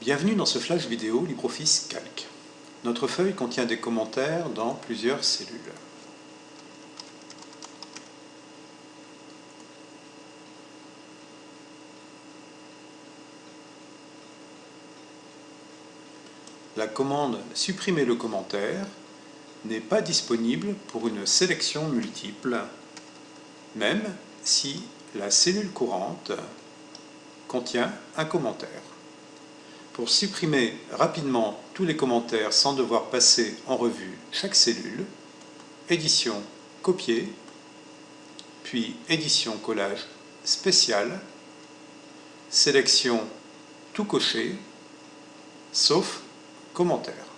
Bienvenue dans ce flash vidéo LibreOffice Calc. Notre feuille contient des commentaires dans plusieurs cellules. La commande « Supprimer le commentaire » n'est pas disponible pour une sélection multiple, même si la cellule courante contient un commentaire. Pour supprimer rapidement tous les commentaires sans devoir passer en revue chaque cellule, édition copier, puis édition collage spécial, sélection tout cocher, sauf commentaire.